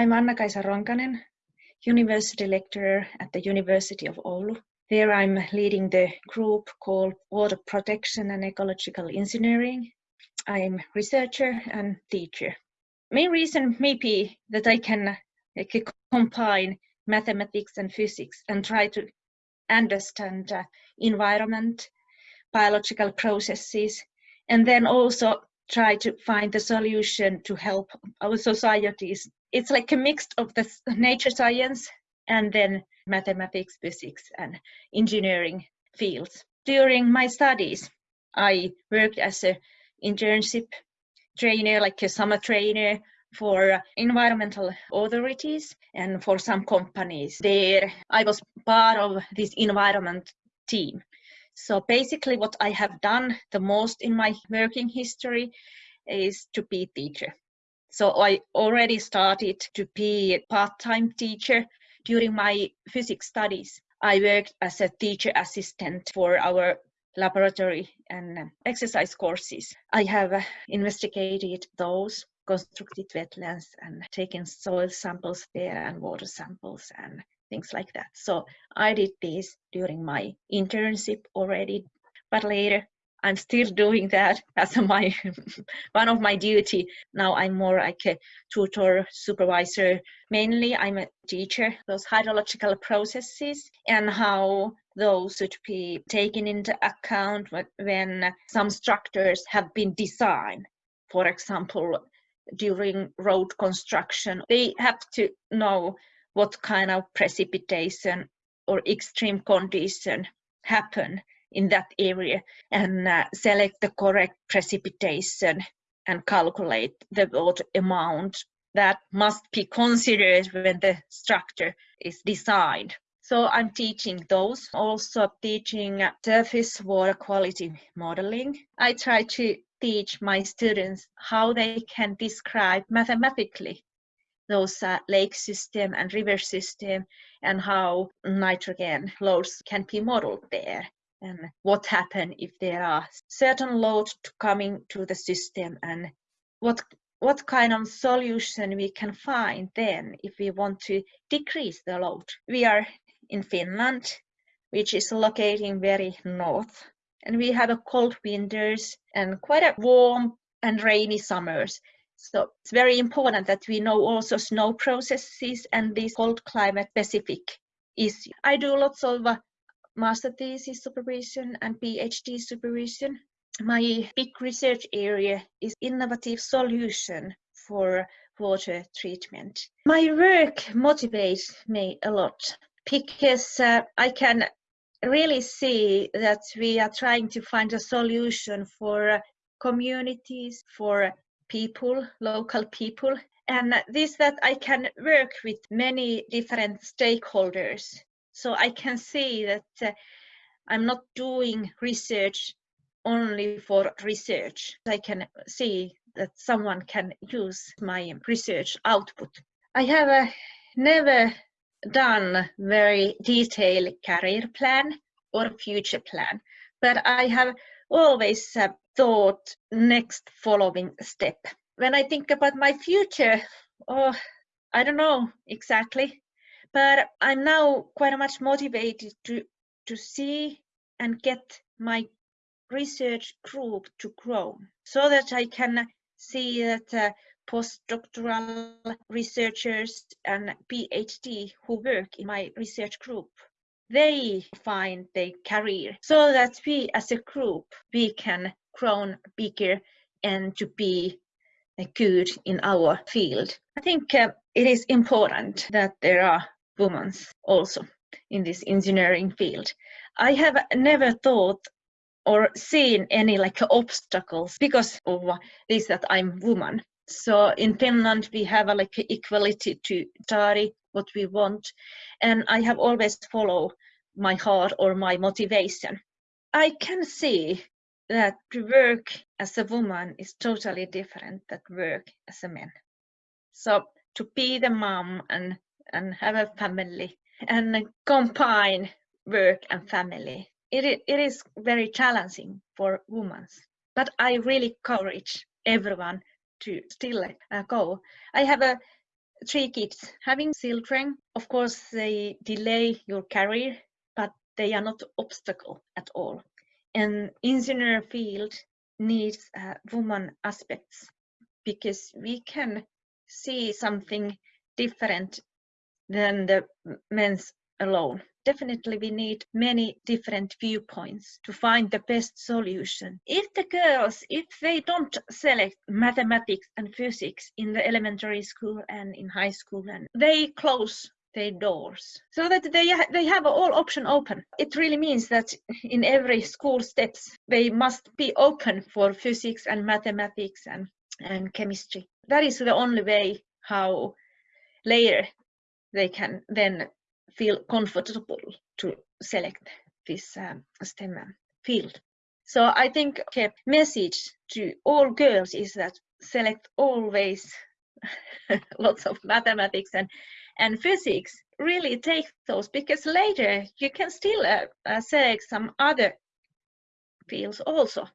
I'm Anna-Kaisa Ronkanen, University Lecturer at the University of Oulu. There I'm leading the group called Water Protection and Ecological Engineering. I'm researcher and teacher. Main reason may be that I can like, combine mathematics and physics and try to understand uh, environment, biological processes, and then also try to find the solution to help our societies. It's like a mix of the nature science and then mathematics, physics, and engineering fields. During my studies, I worked as an internship trainer, like a summer trainer for environmental authorities and for some companies. There, I was part of this environment team. So basically what I have done the most in my working history is to be a teacher. So I already started to be a part-time teacher during my physics studies. I worked as a teacher assistant for our laboratory and exercise courses. I have uh, investigated those constructed wetlands and taken soil samples there and water samples and things like that. So I did this during my internship already, but later I'm still doing that as my one of my duty. Now I'm more like a tutor, supervisor. Mainly I'm a teacher, those hydrological processes and how those should be taken into account when some structures have been designed. For example, during road construction, they have to know what kind of precipitation or extreme condition happen in that area and uh, select the correct precipitation and calculate the water amount that must be considered when the structure is designed. So I'm teaching those, also teaching surface water quality modeling. I try to teach my students how they can describe mathematically those uh, lake system and river system and how nitrogen loads can be modeled there and what happen if there are certain loads coming to the system and what what kind of solution we can find then if we want to decrease the load. We are in Finland, which is located very north, and we have a cold winters and quite a warm and rainy summers. So it's very important that we know also snow processes and this cold climate specific issue. I do lots of master thesis supervision and PhD supervision. My big research area is innovative solution for water treatment. My work motivates me a lot because uh, I can really see that we are trying to find a solution for communities, for people, local people, and this that I can work with many different stakeholders so I can see that uh, I'm not doing research only for research. I can see that someone can use my research output. I have uh, never done very detailed career plan or future plan, but I have always uh, thought next following step. When I think about my future, oh, I don't know exactly but I'm now quite much motivated to to see and get my research group to grow so that I can see that uh, postdoctoral researchers and PhD who work in my research group they find their career so that we as a group we can grow bigger and to be uh, good in our field. I think uh, it is important that there are women also in this engineering field. I have never thought or seen any like obstacles because of this that I'm woman. So in Finland we have a, like equality to study what we want and I have always followed my heart or my motivation. I can see that to work as a woman is totally different than work as a man. So to be the mom and and have a family and combine work and family. It, it is very challenging for women, but I really encourage everyone to still uh, go. I have a three kids. Having children, of course, they delay your career, but they are not obstacle at all. And engineer field needs uh, woman aspects because we can see something different than the men's alone. Definitely we need many different viewpoints to find the best solution. If the girls, if they don't select mathematics and physics in the elementary school and in high school, and they close their doors so that they they have all option open it really means that in every school steps they must be open for physics and mathematics and and chemistry that is the only way how later they can then feel comfortable to select this um, STEM field. So I think a message to all girls is that select always lots of mathematics and, and physics. Really take those because later you can still uh, uh, select some other fields also.